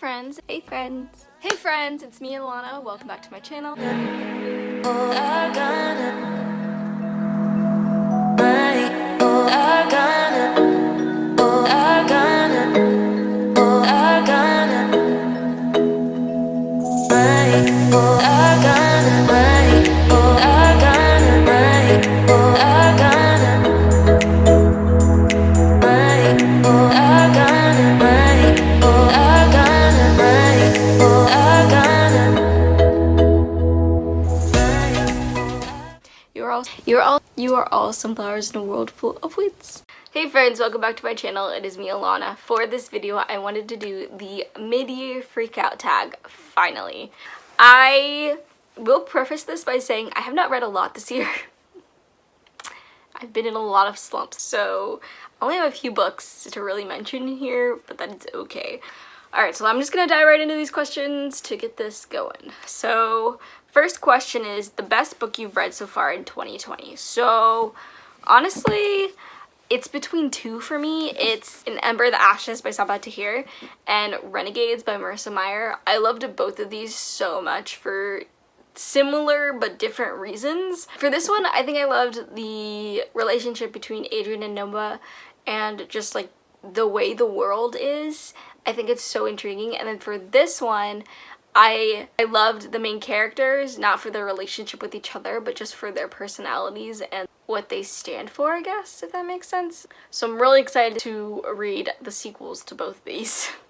friends. Hey friends. Hey friends, it's me Alana. Welcome back to my channel. You are all you are all you are all sunflowers in a world full of weeds. Hey friends, welcome back to my channel. It is me Alana. For this video, I wanted to do the mid-year freakout tag finally. I will preface this by saying I have not read a lot this year. I've been in a lot of slumps, so I only have a few books to really mention here, but that is okay. Alright, so I'm just gonna dive right into these questions to get this going. So, first question is the best book you've read so far in 2020. So, honestly, it's between two for me. It's In Ember the Ashes by Sabaa Tahir and Renegades by Marissa Meyer. I loved both of these so much for similar but different reasons. For this one, I think I loved the relationship between Adrian and Nova and just like the way the world is I think it's so intriguing. And then for this one, I I loved the main characters, not for their relationship with each other, but just for their personalities and what they stand for, I guess, if that makes sense. So I'm really excited to read the sequels to both these.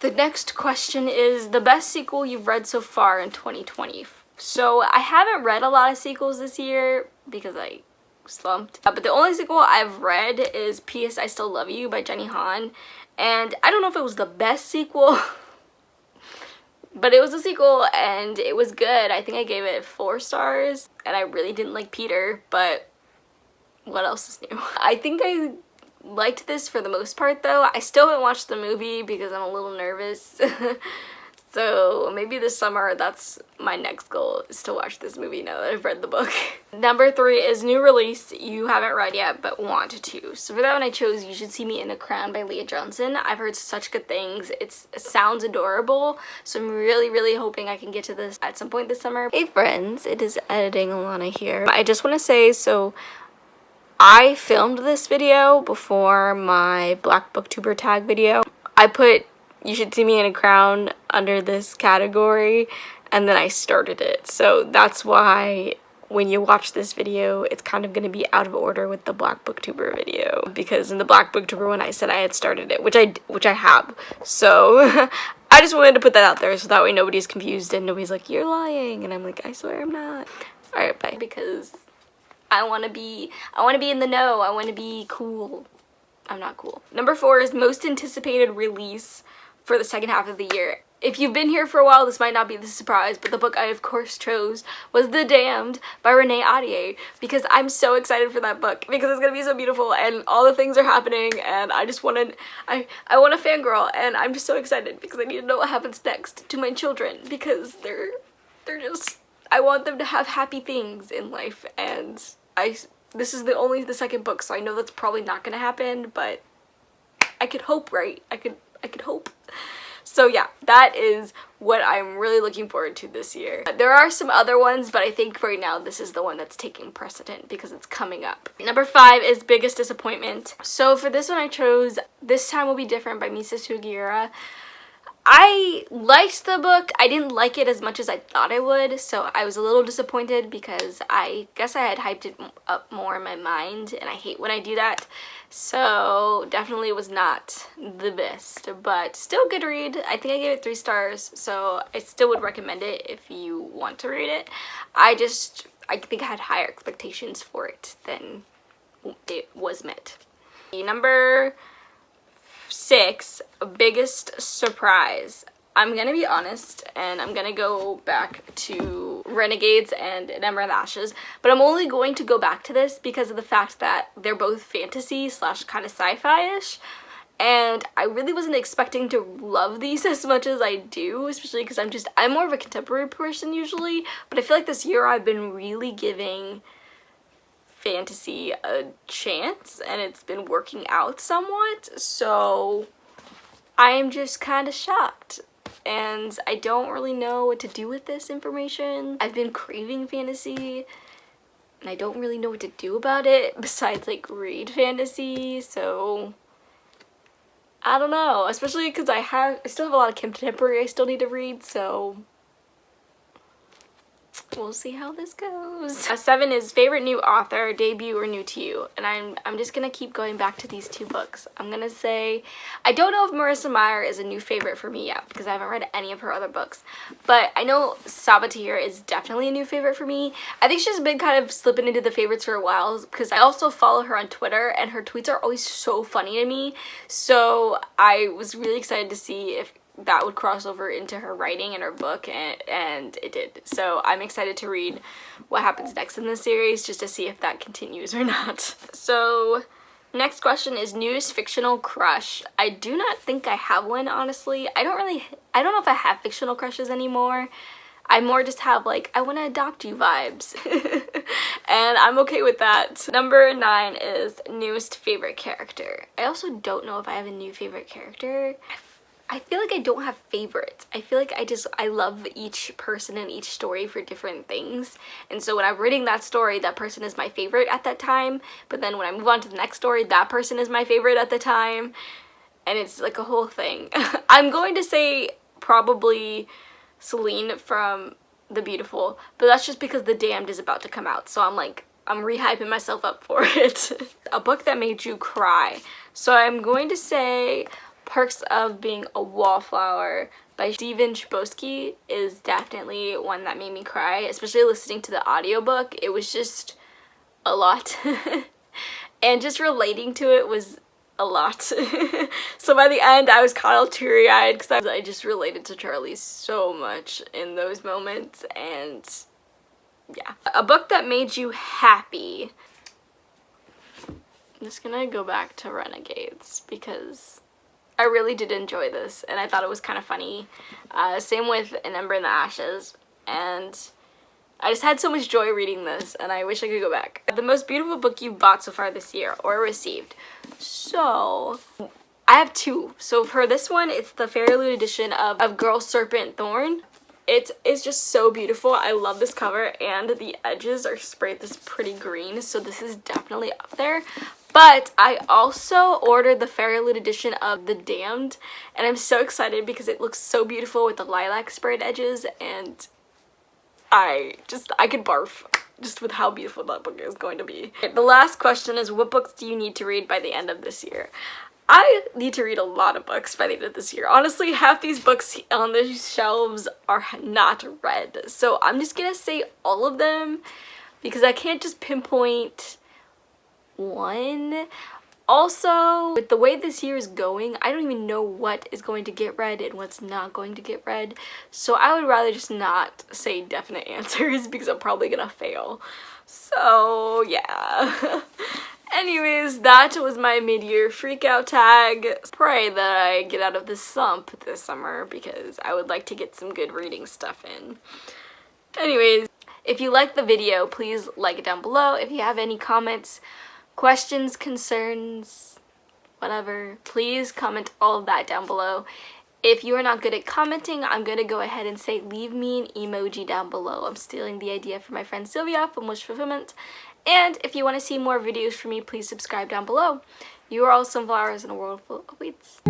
The next question is the best sequel you've read so far in 2020. So I haven't read a lot of sequels this year because I slumped. Uh, but the only sequel I've read is P.S. I Still Love You by Jenny Han and I don't know if it was the best sequel but it was a sequel and it was good I think I gave it four stars and I really didn't like Peter but what else is new I think I liked this for the most part though I still haven't watched the movie because I'm a little nervous So maybe this summer, that's my next goal, is to watch this movie now that I've read the book. Number three is new release you haven't read yet but want to. So for that one I chose You Should See Me in a Crown by Leah Johnson. I've heard such good things. It's, it sounds adorable. So I'm really, really hoping I can get to this at some point this summer. Hey friends, it is Editing Alana here. I just want to say, so I filmed this video before my Black Booktuber tag video. I put you should see me in a crown under this category and then I started it. So that's why when you watch this video, it's kind of going to be out of order with the Black Booktuber video because in the Black Booktuber one I said I had started it, which I which I have. So I just wanted to put that out there so that way nobody's confused and nobody's like you're lying and I'm like I swear I'm not. All right, bye because I want to be I want to be in the know. I want to be cool. I'm not cool. Number 4 is most anticipated release for the second half of the year. If you've been here for a while, this might not be the surprise, but the book I of course chose was The Damned by Renee Ahdieh because I'm so excited for that book because it's gonna be so beautiful and all the things are happening and I just wanted, I, I want a fangirl and I'm just so excited because I need to know what happens next to my children because they're, they're just, I want them to have happy things in life and I, this is the only the second book so I know that's probably not gonna happen but I could hope, right? I could I could hope. So yeah, that is what I'm really looking forward to this year. Uh, there are some other ones, but I think right now this is the one that's taking precedent because it's coming up. Number five is Biggest Disappointment. So for this one I chose This Time Will Be Different by Misa Sugiura. I liked the book. I didn't like it as much as I thought I would, so I was a little disappointed because I guess I had hyped it up more in my mind, and I hate when I do that. So definitely it was not the best, but still good read. I think I gave it three stars, so I still would recommend it if you want to read it. I just, I think I had higher expectations for it than it was met. Number six, biggest surprise. I'm gonna be honest and I'm gonna go back to Renegades and Ember and Ashes, but I'm only going to go back to this because of the fact that they're both fantasy slash kind of sci-fi-ish and I really wasn't expecting to love these as much as I do, especially because I'm just, I'm more of a contemporary person usually, but I feel like this year I've been really giving fantasy a chance and it's been working out somewhat so I am just kind of shocked and I don't really know what to do with this information. I've been craving fantasy and I don't really know what to do about it besides like read fantasy so I don't know especially because I have I still have a lot of contemporary I still need to read so we'll see how this goes. Uh, seven is favorite new author, debut, or new to you. And I'm, I'm just to keep going back to these two books. I'm to say, I don't know if Marissa Meyer is a new favorite for me yet because I haven't read any of her other books. But I know Sabaa Tahir is definitely a new favorite for me. I think she's been kind of slipping into the favorites for a while because I also follow her on Twitter and her tweets are always so funny to me. So I was really excited to see if that would cross over into her writing and her book and, and it did. So I'm excited to read what happens next in the series just to see if that continues or not. So next question is newest fictional crush. I do not think I have one honestly. I don't really, I don't know if I have fictional crushes anymore. I more just have like, I want to adopt you vibes. and I'm okay with that. Number nine is newest favorite character. I also don't know if I have a new favorite character. I feel like I don't have favorites. I feel like I just, I love each person and each story for different things. And so when I'm reading that story, that person is my favorite at that time. But then when I move on to the next story, that person is my favorite at the time. And it's like a whole thing. I'm going to say probably Celine from The Beautiful. But that's just because The Damned is about to come out. So I'm like, I'm rehyping myself up for it. a book that made you cry. So I'm going to say Perks of Being a Wallflower by Stephen Chbosky is definitely one that made me cry, especially listening to the audiobook. It was just a lot. and just relating to it was a lot. so by the end, I was kind of teary-eyed because I, I just related to Charlie so much in those moments. And yeah. A book that made you happy. I'm just gonna go back to Renegades because I really did enjoy this and I thought it was kind of funny. Uh, same with An Ember in the Ashes and I just had so much joy reading this and I wish I could go back. The most beautiful book you've bought so far this year or received. So I have two. So for this one it's the FairyLoot edition of, of Girl Serpent Thorn. It is just so beautiful. I love this cover and the edges are sprayed this pretty green so this is definitely up there. But I also ordered the FairyLoot edition of The Damned and I'm so excited because it looks so beautiful with the lilac sprayed edges and I just, I could barf just with how beautiful that book is going to be. The last question is what books do you need to read by the end of this year? I need to read a lot of books by the end of this year. Honestly, half these books on the shelves are not read. So I'm just gonna say all of them because I can't just pinpoint one. Also, with the way this year is going, I don't even know what is going to get read and what's not going to get read. So I would rather just not say definite answers because I'm probably gonna fail. So yeah. Anyways, that was my mid-year freakout tag. Pray that I get out of this slump this summer because I would like to get some good reading stuff in. Anyways, if you liked the video, please like it down below. If you have any comments, questions, concerns, whatever, please comment all of that down below. If you are not good at commenting, I'm going to go ahead and say leave me an emoji down below. I'm stealing the idea from my friend Sylvia from Wish Fulfillment. And if you want to see more videos from me, please subscribe down below. You are all sunflowers in a world full of weeds.